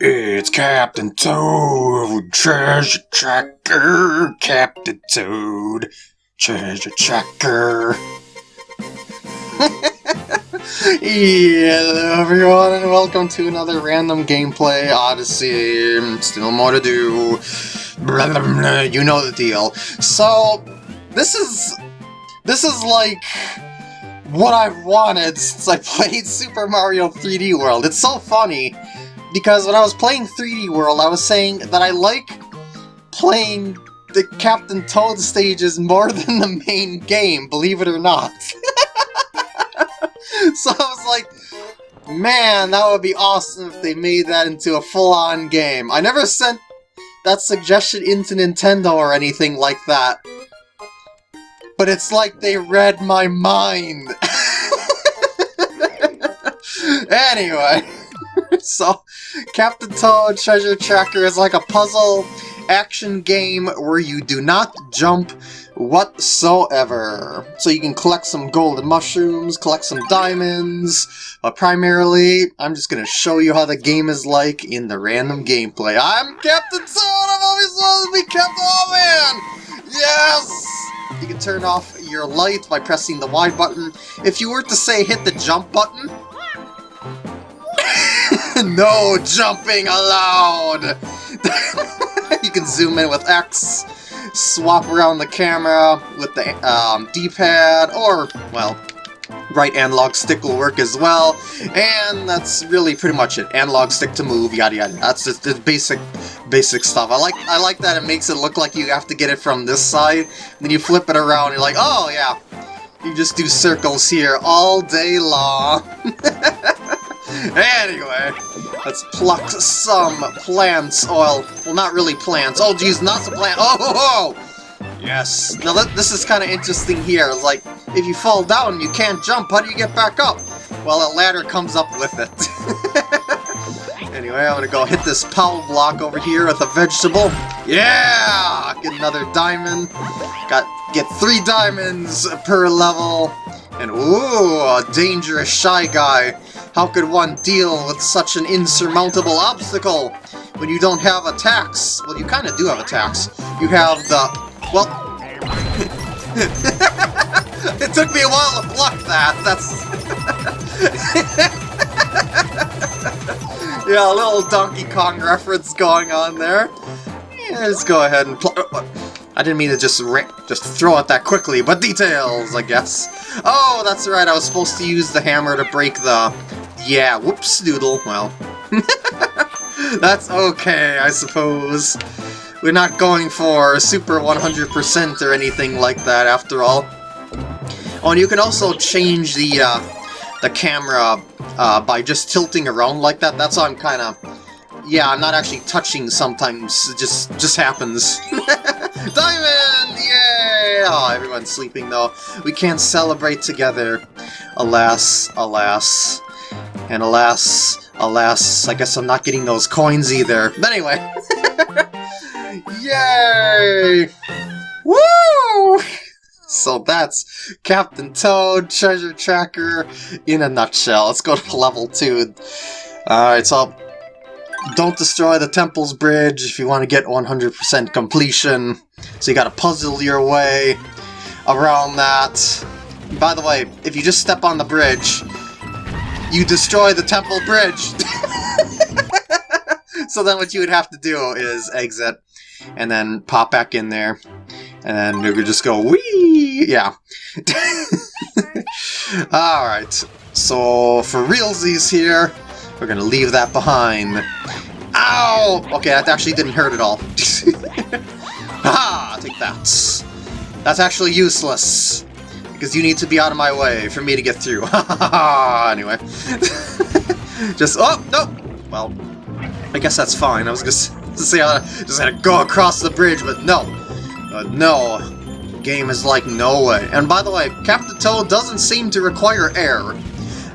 It's Captain Toad, treasure tracker, Captain Toad, treasure tracker. Hello everyone and welcome to another random gameplay Odyssey. Still more to do. Blah, blah, blah, you know the deal. So, this is... This is like... What I've wanted since I played Super Mario 3D World. It's so funny because when I was playing 3D World, I was saying that I like playing the Captain Toad stages more than the main game, believe it or not. so I was like, man, that would be awesome if they made that into a full-on game. I never sent that suggestion into Nintendo or anything like that. But it's like they read my mind. anyway, so Captain Toad Treasure Tracker is like a puzzle action game where you do not jump whatsoever. So you can collect some golden mushrooms, collect some diamonds, but primarily I'm just going to show you how the game is like in the random gameplay. I'm Captain Toad! I'm always wanted to be Captain Oh man! Yes! You can turn off your light by pressing the Y button. If you were to say hit the jump button, no jumping allowed! you can zoom in with X, swap around the camera with the um, D-pad, or, well, right analog stick will work as well, and that's really pretty much it. Analog stick to move, yada yada. That's just the basic, basic stuff. I like, I like that it makes it look like you have to get it from this side, then you flip it around, you're like, oh yeah, you just do circles here all day long. anyway, let's pluck some plants oil. Well, not really plants. Oh, geez, not some plant. Oh, ho, ho! Yes. Now, this is kind of interesting here. Like, if you fall down you can't jump, how do you get back up? Well, a ladder comes up with it. anyway, I'm gonna go hit this power block over here with a vegetable. Yeah! Get another diamond. Got Get three diamonds per level. And ooh, a dangerous shy guy. How could one deal with such an insurmountable obstacle when you don't have attacks? Well, you kind of do have attacks. You have the... Well... it took me a while to block that. That's... yeah, a little Donkey Kong reference going on there. Yeah, let's go ahead and... Uh, I didn't mean to just just throw it that quickly, but details, I guess. Oh, that's right, I was supposed to use the hammer to break the... Yeah, whoops, doodle, well. that's okay, I suppose. We're not going for a super 100% or anything like that, after all. Oh, and you can also change the, uh, the camera uh, by just tilting around like that. That's how I'm kind of... Yeah, I'm not actually touching sometimes. It just, just happens. Diamond! Yay! Oh, everyone's sleeping though. We can't celebrate together. Alas, alas. And alas, alas, I guess I'm not getting those coins either. But anyway. Yay! Woo! So that's Captain Toad Treasure Tracker in a nutshell. Let's go to level 2. Alright, so don't destroy the Temple's Bridge if you want to get 100% completion. So you gotta puzzle your way around that. By the way, if you just step on the bridge, you destroy the Temple Bridge! so then what you would have to do is exit, and then pop back in there, and then you could just go wee. Yeah. Alright, so for realsies here, we're gonna leave that behind. Ow! Okay, that actually didn't hurt at all. ah Take that. That's actually useless. Because you need to be out of my way for me to get through. anyway. just, oh, no! Well, I guess that's fine. I was gonna say I just had to go across the bridge, but no. Uh, no. Game is like no way. And by the way, Captain Toad doesn't seem to require air.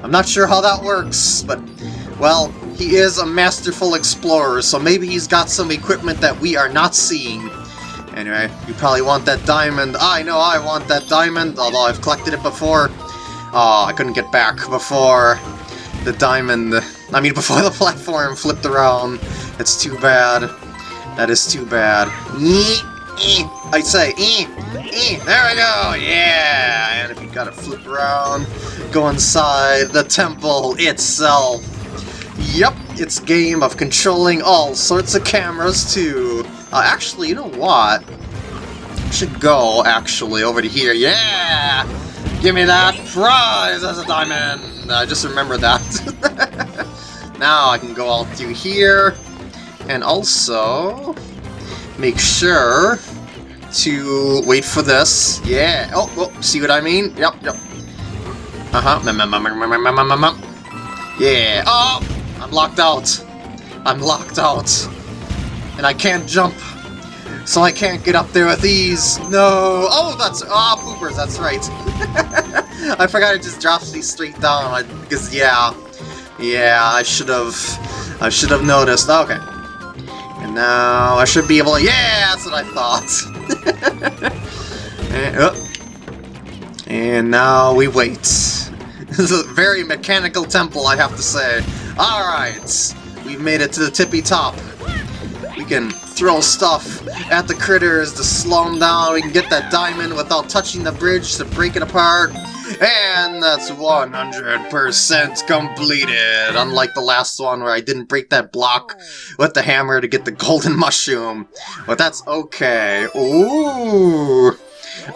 I'm not sure how that works, but, well, he is a masterful explorer, so maybe he's got some equipment that we are not seeing. Anyway, you probably want that diamond. I know I want that diamond, although I've collected it before. Oh, I couldn't get back before. the diamond, I mean before the platform flipped around. It's too bad. That is too bad. I say, there we go, yeah! And if you gotta flip around, go inside the temple itself. Yep, it's game of controlling all sorts of cameras too. Uh, actually, you know what? I should go, actually, over to here. Yeah! Give me that prize as a diamond! I just remember that. now I can go all through here, and also make sure to wait for this. Yeah. Oh, oh see what I mean? Yep, yep. Uh-huh. Yeah. Oh! Locked out. I'm locked out. And I can't jump. So I can't get up there with these. No. Oh, that's... Ah, oh, poopers. That's right. I forgot it just drops these straight down. Because, yeah. Yeah, I should have... I should have noticed. Okay. And now I should be able to... Yeah, that's what I thought. and, oh. and now we wait. this is a very mechanical temple, I have to say. Alright, we've made it to the tippy top. We can throw stuff at the critters to slow them down. We can get that diamond without touching the bridge to break it apart. And that's 100% completed, unlike the last one where I didn't break that block with the hammer to get the golden mushroom. But that's okay. Ooh!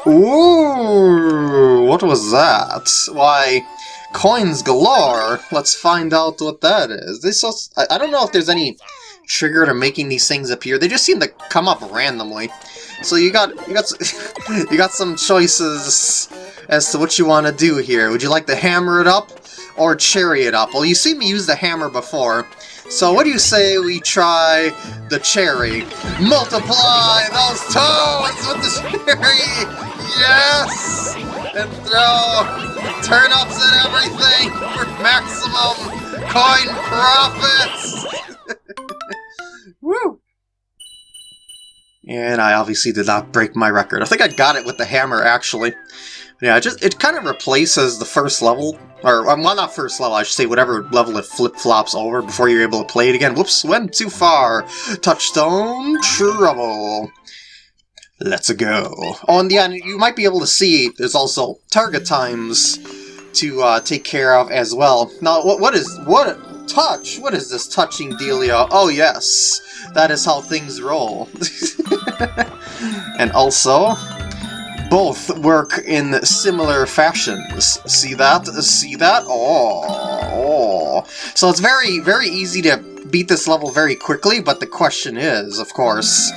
Ooh! What was that? Why, Coins galore! Let's find out what that is. This also, I, I don't know if there's any trigger to making these things appear. They just seem to come up randomly. So you got you got you got some choices as to what you want to do here. Would you like to hammer it up or cherry it up? Well, you see me use the hammer before. So what do you say we try the cherry? Multiply those toes with the cherry! Yes! And throw turnips and everything for maximum coin profits! Woo! And I obviously did not break my record. I think I got it with the hammer, actually. Yeah, it just it kind of replaces the first level, or um, well, not first level. I should say whatever level it flip flops over before you're able to play it again. Whoops, went too far. Touchstone trouble. Let's go. Oh, and yeah, you might be able to see there's also target times to uh, take care of as well. Now, what what is what touch? What is this touching dealio? Oh yes, that is how things roll. and also, both work in similar fashions. See that? See that? Oh, oh. So it's very, very easy to beat this level very quickly, but the question is, of course,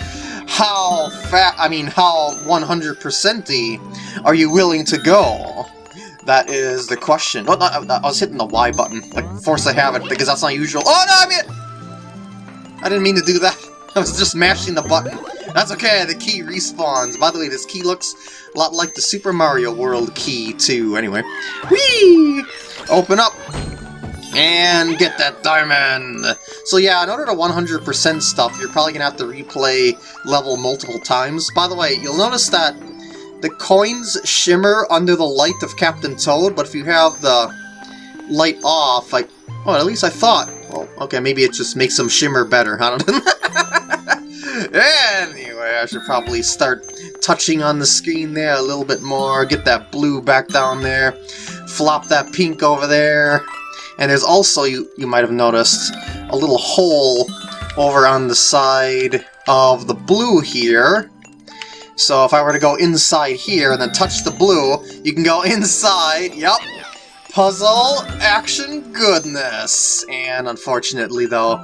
how fat, I mean, how 100%y are you willing to go? That is the question. Oh, not, I was hitting the Y button. Like, course I have it, because that's not usual. Oh, no, I mean... I didn't mean to do that. I was just mashing the button. That's okay, the key respawns. By the way, this key looks a lot like the Super Mario World key, too. Anyway. Whee! Open up! And get that diamond! So yeah, in order to 100% stuff, you're probably going to have to replay level multiple times. By the way, you'll notice that the coins shimmer under the light of Captain Toad, but if you have the light off, I... Oh, at least I thought. Well, okay, maybe it just makes them shimmer better. I don't know. anyway, I should probably start touching on the screen there a little bit more, get that blue back down there, flop that pink over there, and there's also, you, you might have noticed, a little hole over on the side of the blue here. So if I were to go inside here and then touch the blue, you can go inside, yep, puzzle action goodness. And unfortunately though,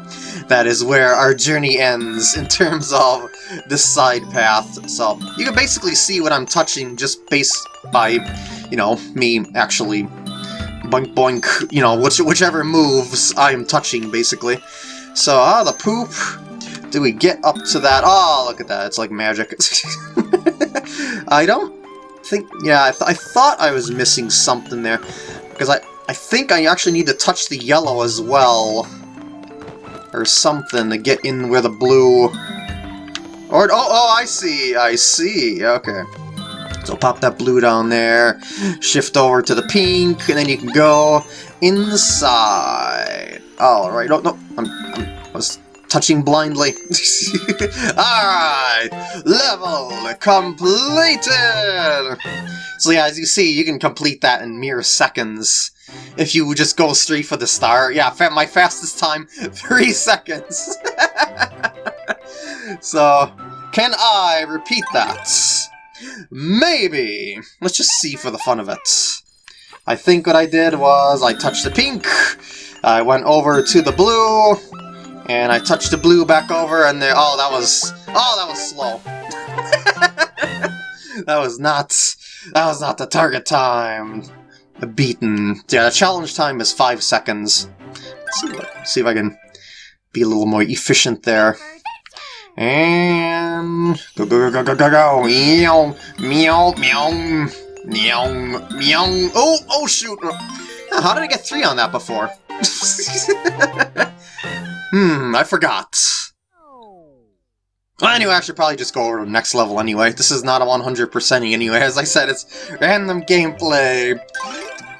that is where our journey ends in terms of this side path. So you can basically see what I'm touching just based by, you know, me actually boink boink, you know, which, whichever moves I'm touching, basically. So, ah, the poop. Do we get up to that? Oh, look at that. It's like magic. I don't think... Yeah, I, th I thought I was missing something there. Because I, I think I actually need to touch the yellow as well. Or something to get in where the blue... Or, oh, oh, I see, I see, okay. So pop that blue down there, shift over to the pink, and then you can go, inside. Alright, no, oh, no, I'm, I'm, I was touching blindly. Alright, level completed! So yeah, as you see, you can complete that in mere seconds. If you just go straight for the star. Yeah, my fastest time, three seconds. so, can I repeat that? Maybe. Let's just see for the fun of it. I think what I did was I touched the pink, I went over to the blue, and I touched the blue back over, and there. Oh, that was. Oh, that was slow. that was not. That was not the target time. Beaten. Yeah, the challenge time is five seconds. Let's see, what, see if I can be a little more efficient there. And go go go go go go meow meow meow Meow, meow. Oh, oh shoot! How did I get three on that before? hmm, I forgot. Well, anyway, I should probably just go over to the next level anyway. This is not a 100%ing anyway. As I said, it's random gameplay.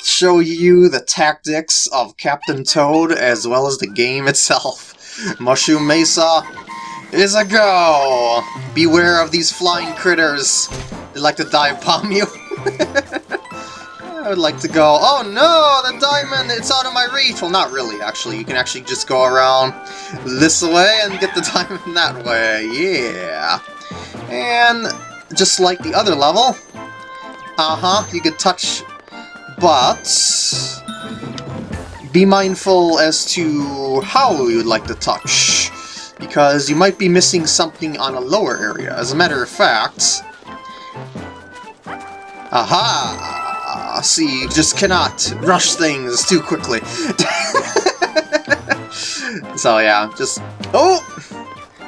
Show you the tactics of Captain Toad as well as the game itself. Mushroom Mesa is a go! Beware of these flying critters. They like to dive bomb you. I would like to go, oh no, the diamond, it's out of my reach! Well, not really, actually. You can actually just go around this way and get the diamond that way, yeah. And just like the other level, uh-huh, you could touch, but be mindful as to how you would like to touch, because you might be missing something on a lower area. As a matter of fact, Aha! See, you just cannot rush things too quickly. so yeah, just... Oh!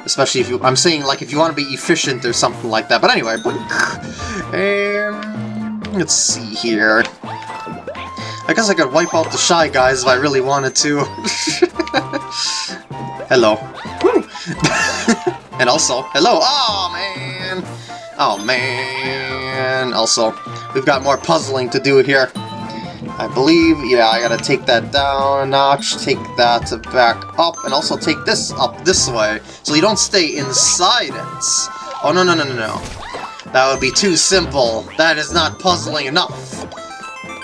Especially if you... I'm saying, like, if you want to be efficient or something like that. But anyway, um, let's see here. I guess I could wipe out the Shy Guys if I really wanted to. hello. and also, hello! Oh, man! Oh, man! Also, We've got more puzzling to do here. I believe, yeah, I gotta take that down a notch, take that back up, and also take this up this way, so you don't stay inside it. Oh, no, no, no, no, no. That would be too simple. That is not puzzling enough.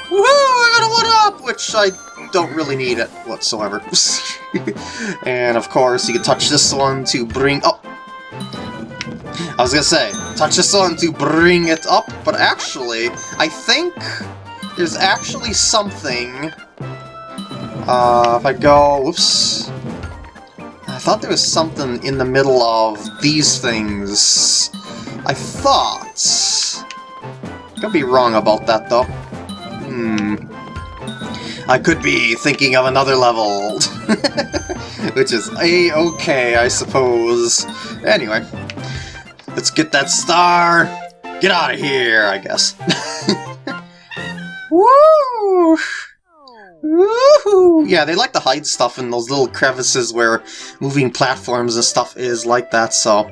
Woohoo! I got a one-up, which I don't really need it whatsoever. and of course, you can touch this one to bring... Oh! I was gonna say, touch this one to bring it up, but actually, I think there's actually something... Uh, if I go... Whoops. I thought there was something in the middle of these things. I thought... Could be wrong about that, though. Hmm. I could be thinking of another level. Which is a-okay, I suppose. Anyway, Let's get that star! Get out of here, I guess. Woo! Woohoo! Yeah, they like to hide stuff in those little crevices where moving platforms and stuff is like that, so...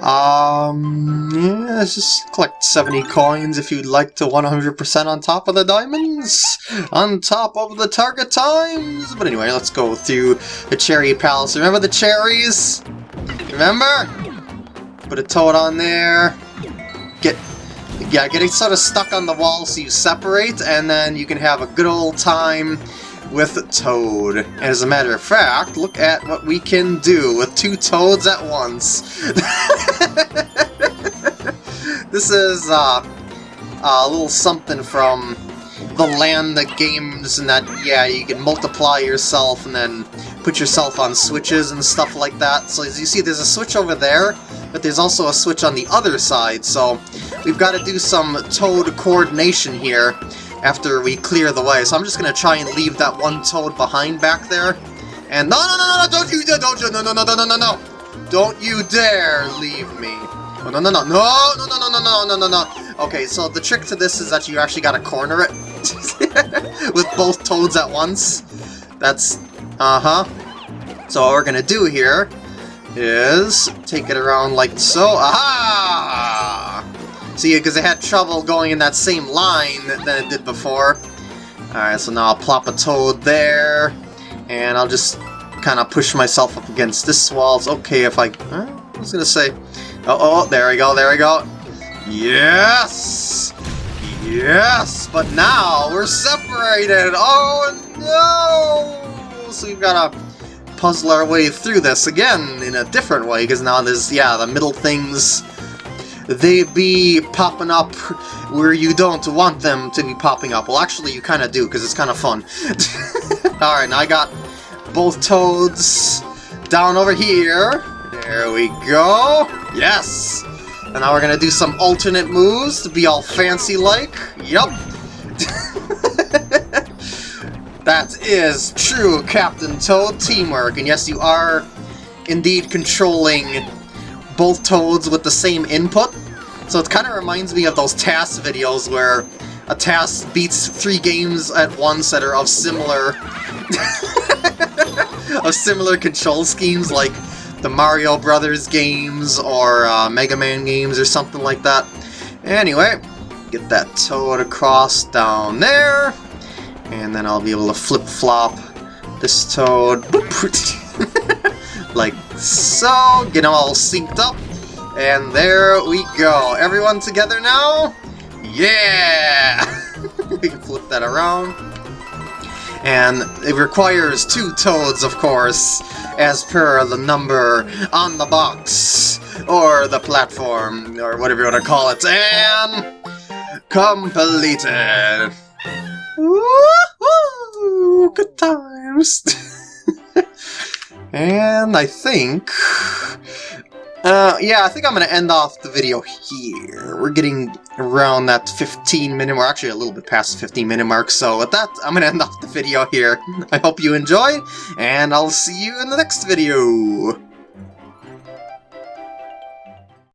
Um, yeah, let's just collect 70 coins if you'd like to 100% on top of the diamonds, on top of the target times. But anyway, let's go through the Cherry Palace. Remember the cherries? Remember? Put a toad on there. Get yeah, getting sort of stuck on the wall so you separate, and then you can have a good old time with Toad. And as a matter of fact, look at what we can do with two Toads at once. this is uh, a little something from the land that games and that, yeah, you can multiply yourself and then put yourself on switches and stuff like that. So as you see, there's a switch over there, but there's also a switch on the other side, so we've got to do some Toad coordination here after we clear the way. So I'm just to try and leave that one Toad behind back there. And no, no, no, no, don't you, don't you, no, no, no, no, no, no, no. Don't you dare leave me. Oh, no, no, no, no, no, no, no, no, no, no, no, no. Okay, so the trick to this is that you actually got to corner it with both Toads at once. That's, uh-huh. So what we're to do here is take it around like so. Aha! See, because it had trouble going in that same line than it did before. Alright, so now I'll plop a toad there, and I'll just kind of push myself up against this wall. It's okay if I... Uh, I was gonna say... Oh, oh, there we go, there we go. Yes! Yes! But now we're separated! Oh no! So we've got to puzzle our way through this again in a different way, because now there's, yeah, the middle things they be popping up where you don't want them to be popping up. Well, actually, you kind of do, because it's kind of fun. Alright, now I got both toads down over here. There we go. Yes! And now we're going to do some alternate moves to be all fancy-like. Yup. that is true Captain Toad teamwork. And yes, you are indeed controlling both Toads with the same input. So it kind of reminds me of those TAS videos where a TAS beats three games at once that are of similar of similar control schemes like the Mario Brothers games or uh, Mega Man games or something like that. Anyway, get that toad across down there, and then I'll be able to flip-flop this toad like so, get them all synced up, and there we go. Everyone together now? Yeah! we can flip that around. And it requires two toads, of course, as per the number on the box, or the platform, or whatever you want to call it, and completed! Woohoo! Good times! and I think uh, yeah, I think I'm going to end off the video here. We're getting around that 15 minute, or actually a little bit past the 15 minute mark, so with that, I'm going to end off the video here. I hope you enjoyed, and I'll see you in the next video.